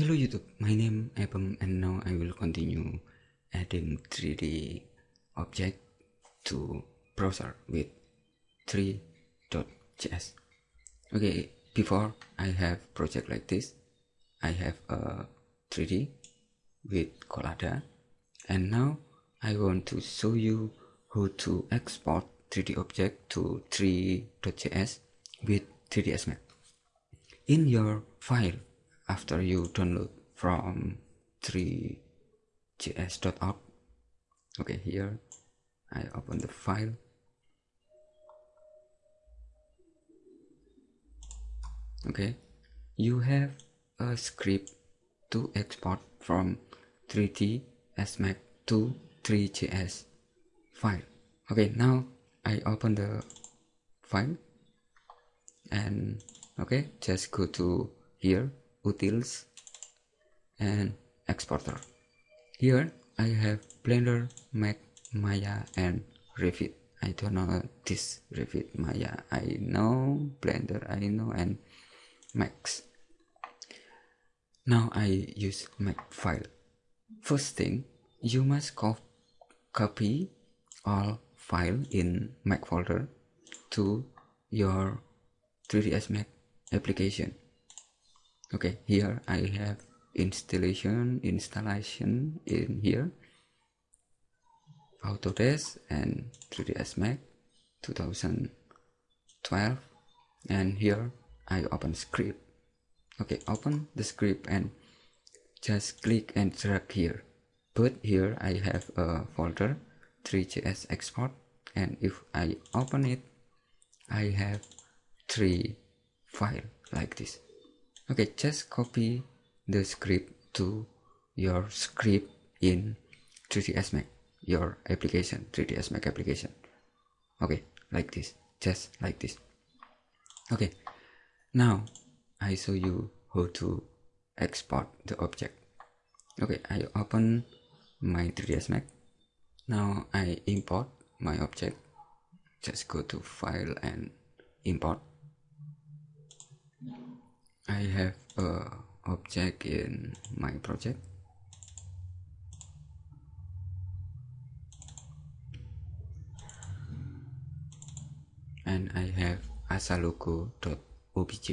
Hello YouTube, my name Abem and now I will continue adding 3D object to browser with three.js. Okay, before I have project like this, I have a 3D with Collada and now I want to show you how to export 3D object to 3.js with 3ds Max. In your file after you download from threejs.org okay here I open the file. Okay you have a script to export from 3ds Max to 3js file. Okay now I open the file and okay just go to here utils and exporter. Here I have blender max maya and revit I don't know this revit maya. I know blender I know and max now I use max file. First thing you must co copy all file in Mac folder to your 3ds max application okay here I have installation installation in here. Autodesk and 3ds Max 2012 and here I open script. Okay open the script and just click and drag here. But here I have a folder 3js export. And if I open it I have three file like this okay just copy the script to your script in 3ds max your application 3ds max application. Okay like this just like this. Okay now i show you how to export the object. Okay i open my 3ds max now i import my object. Just go to file and import I have a object in my project. And I have asalogo.obj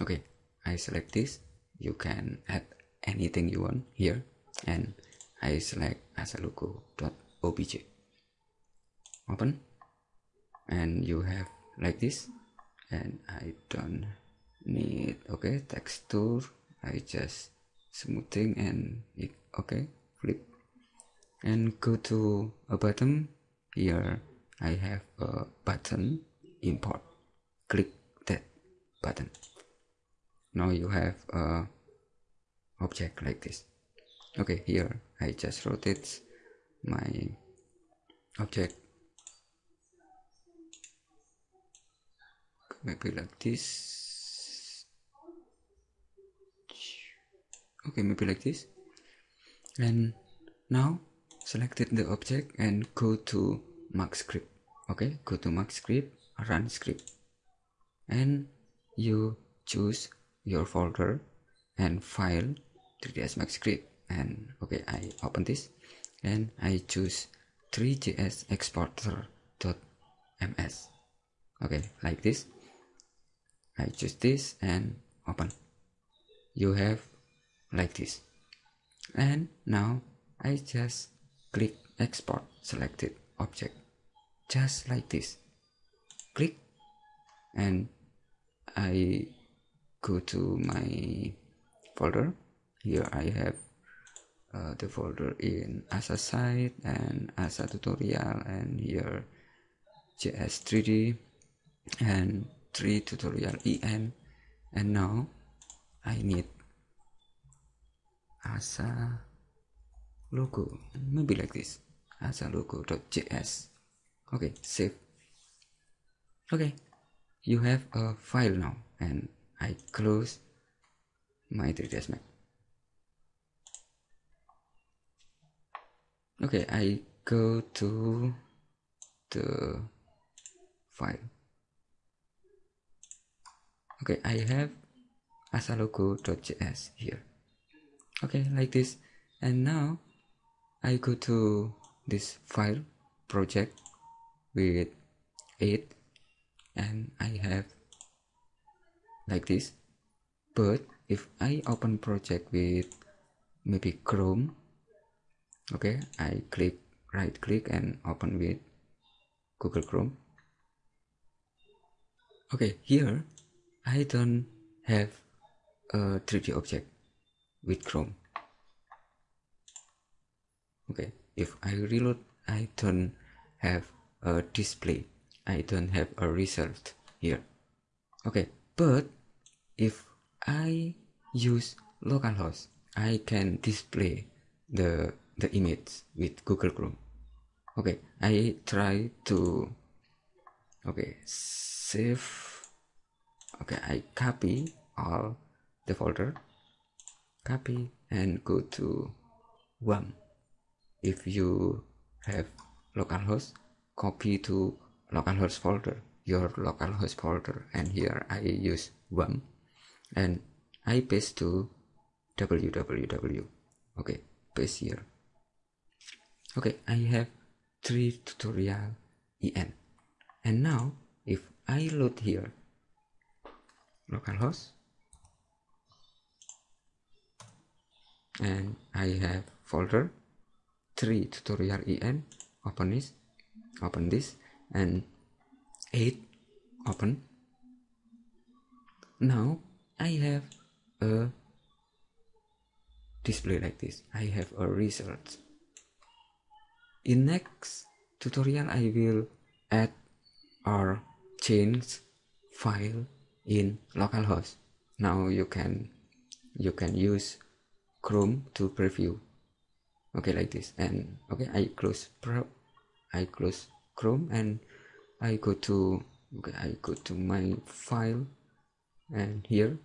okay I select this. You can add anything you want here. And I select asalogo.obj open. And you have like this. And I don't need okay texture I just smoothing and it, okay flip. And go to a button here I have a button import. Click that button. Now you have a object like this. Okay here I just rotate my object. Maybe like this okay maybe like this. And now selected the object and go to max script. Okay go to max script run script. And you choose your folder and file 3ds max script. And okay i open this. And i choose 3js exporter ms okay like this. I choose this and open. You have like this. And now I just click export selected object just like this. Click and I go to my folder. Here I have uh, the folder in ASA site and ASA tutorial and here JS3D and 3 tutorial EN and now I need as a logo maybe like this. As a logo.js okay save. Okay you have a file now and I close my 3ds max okay I go to the file. Okay I have as a logo.js here okay like this. And now I go to this file project with it and I have like this. But if I open project with maybe Chrome okay I click right click and open with Google Chrome. Okay here I don't have a 3D object with Chrome. Okay if I reload I don't have a display. I don't have a result here. Okay but if I use localhost I can display the the image with Google Chrome. Okay I try to okay save. Okay I copy all the folder copy and go to WAMP if you have localhost copy to localhost folder your localhost folder and here I use WAMP and I paste to www okay paste here. Okay I have three tutorial en and now if I load here localhost and I have folder 3 tutorial en open this open this and 8 open. Now I have a display like this. I have a result in next tutorial I will add or change file in localhost. Now you can you can use Chrome to preview. Okay like this. And okay I close pro I close Chrome and I go to okay I go to my file. And here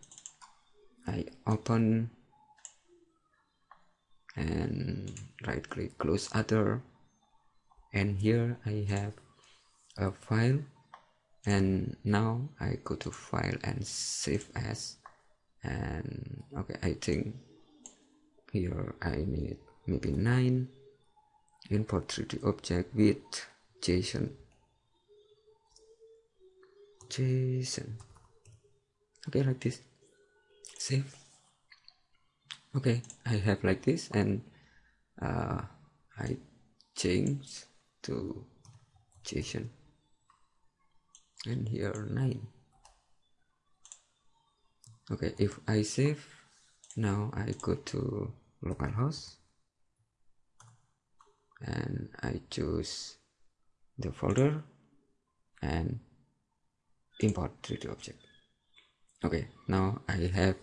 I open and right click close other. And here I have a file. And now I go to file and save as. And okay I think here I need maybe 9 import 3d object with JSON JSON okay like this. Save. Okay I have like this and uh, I change to JSON and here 9 okay if I save now I go to localhost and I choose the folder and import 3d object. Okay now I have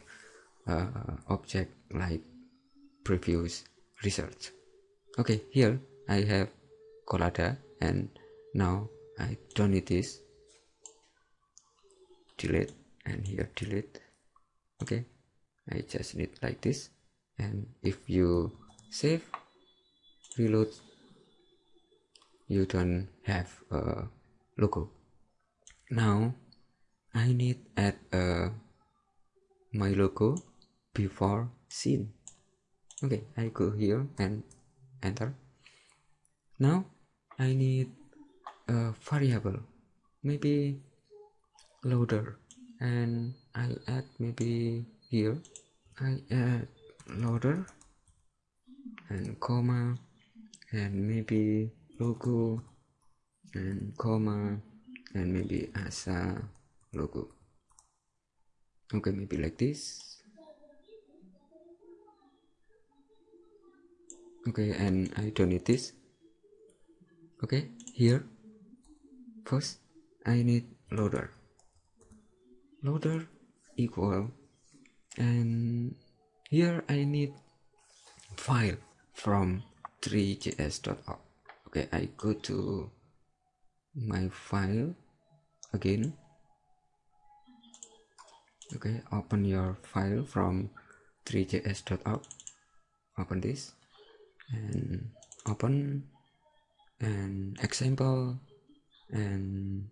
uh, object like previous research. Okay here I have Collada and now I don't need this. Delete and here delete. Okay I just need like this and if you save reload you don't have a logo now I need add a my logo before scene. Okay I go here and enter. Now I need a variable maybe loader. And I add maybe here. I add loader and comma. And maybe logo. And comma. And maybe asa logo. Okay maybe like this. Okay and I don't need this. Okay here. First I need loader. Loader equal. And here I need file from threejs.org okay I go to my file again. Okay open your file from threejs.org open this and open an example and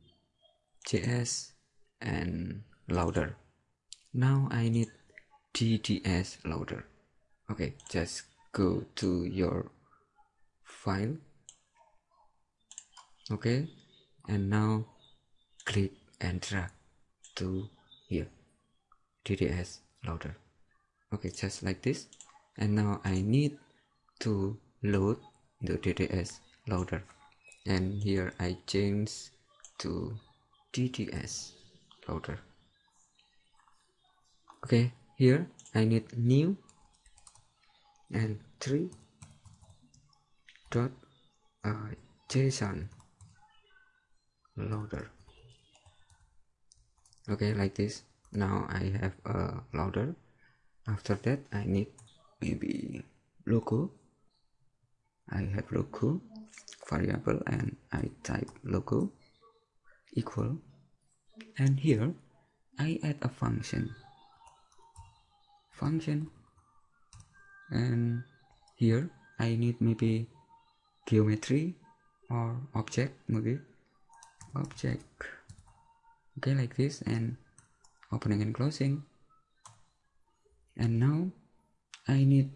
js and louder. Now I need DDS loader okay just go to your file. Okay and now click and drag to here DDS loader okay just like this. And now I need to load the DDS loader and here I change to DDS loader okay here I need new and 3 dot uh, JSON loader okay like this. Now I have a loader after that I need maybe logo I have logo variable and I type logo equal. And here I add a function function. And here I need maybe geometry or object maybe object. Okay like this and opening and closing. And now I need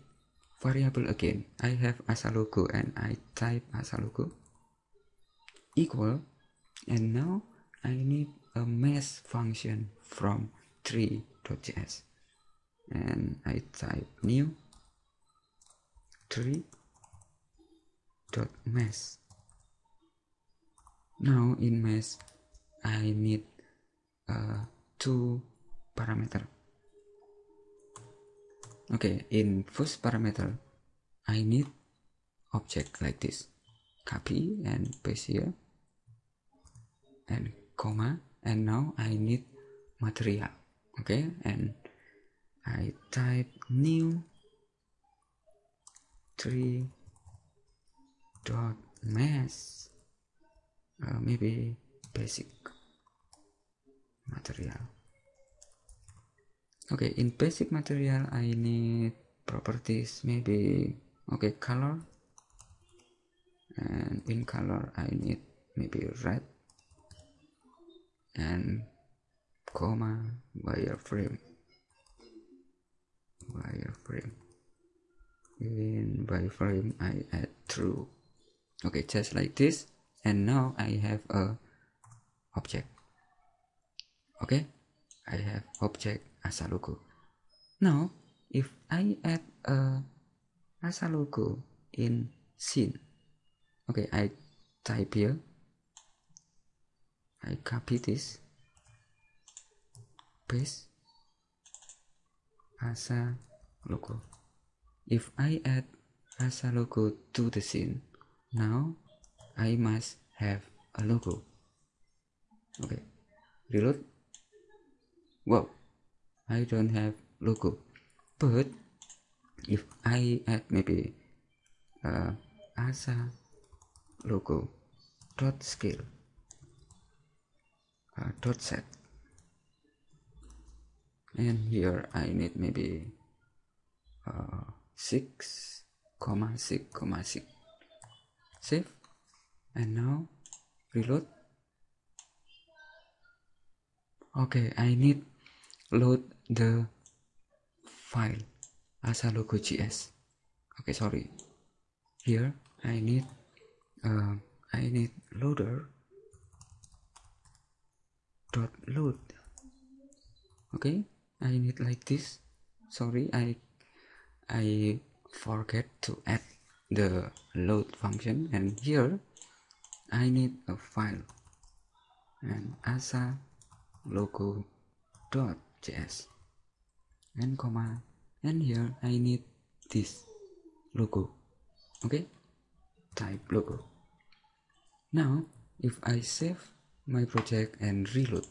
variable again. I have asa logo and I type asa logo equal. And now I need a mesh function from tree.js and I type new tree dot mesh. Now in mesh I need uh, two parameter. Okay in first parameter I need object like this. Copy and paste here. And comma and now I need material. Okay and I type new tree dot mesh uh, maybe basic material. Okay in basic material I need properties maybe okay color. And in color I need maybe red. And comma wireframe in frame I add true okay just like this. And now I have a object. Okay? I have object as a logo now if I add a as a logo in scene. Okay I type here. I copy this. Paste. As a logo if I add as a logo to the scene now I must have a logo. Okay. Reload. Wow. I don't have logo. But if I add maybe uh, asa logo dot scale uh, dot set. And here I need maybe uh, 6 comma 6 comma 6 save and now reload okay I need load the file as a logo.js okay sorry here I need uh, I need loader dot load okay I need like this sorry I I forget to add the load function and here I need a file. And asa logo dot js and comma and here I need this logo okay? Type logo now if I save my project and reload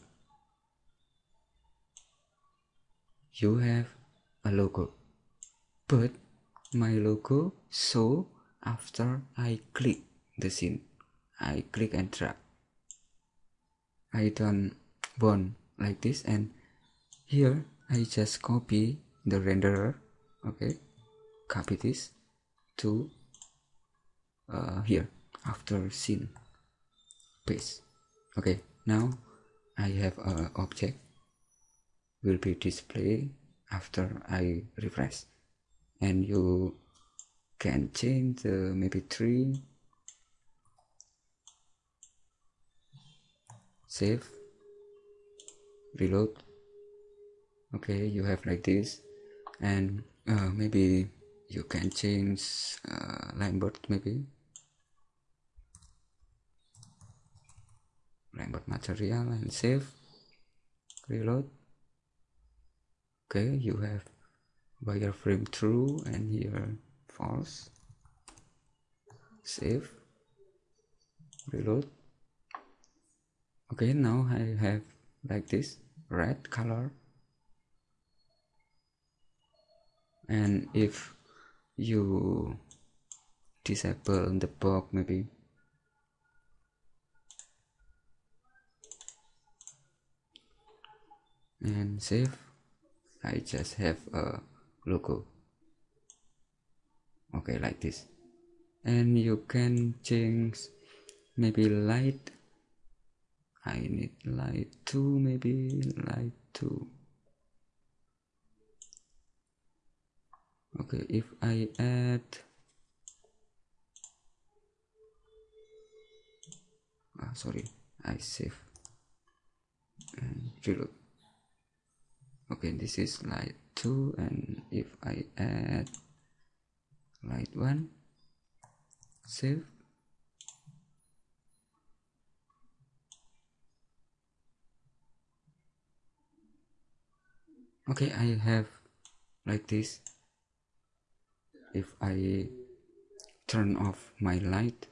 you have a logo but my logo so after I click the scene. I click and drag. I don't want like this and here I just copy the renderer okay? Copy this to uh, here after scene. Paste. Okay now I have a object. Will be displayed after I refresh and you can change the maybe three. Save. Reload. Okay you have like this. And uh, maybe you can change uh, Lambert maybe. Lambert material and save. Reload. Okay you have wireframe true and here false. Save. Reload. Okay now I have like this red color. And if you disable the box maybe. And save. I just have a logo okay like this. And you can change maybe light. I need light 2 maybe light 2 okay if I add ah, sorry I save. And reload. Okay this is light 2 and if I add light 1 save. Okay I have like this. If I turn off my light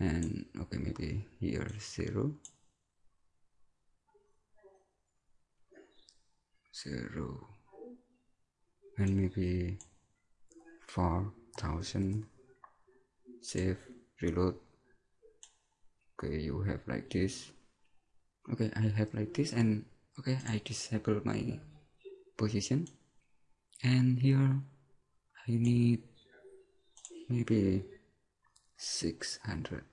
and okay maybe here zero. Zero and maybe 4000 save reload. Okay you have like this. Okay I have like this and okay I disable my position. And here I need maybe 600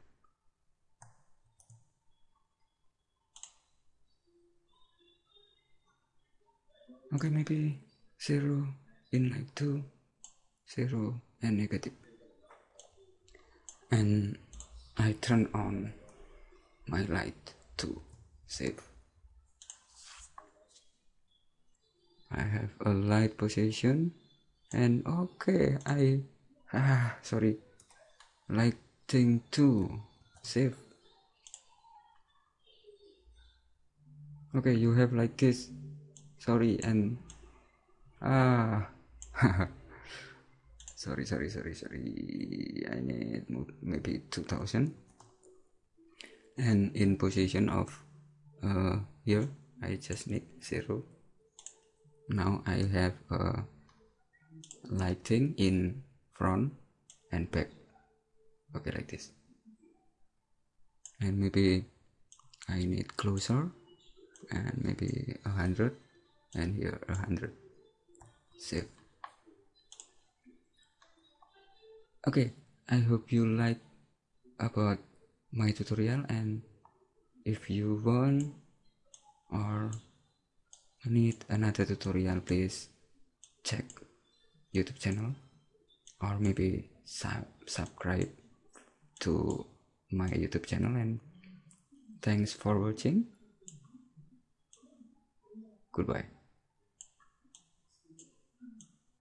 okay maybe 0 in like 2 0 and negative. And I turn on my light to save. I have a light position and okay I ah sorry. Lighting 2 save. Okay you have like this. Sorry and ah sorry sorry sorry sorry. I need maybe 2000 and in position of uh, here I just need zero. Now I have a lighting in front and back. Okay like this. And maybe I need closer and maybe a hundred. And here a hundred. Save okay i hope you like about my tutorial and if you want or need another tutorial please check youtube channel or maybe sub subscribe to my youtube channel and thanks for watching. Goodbye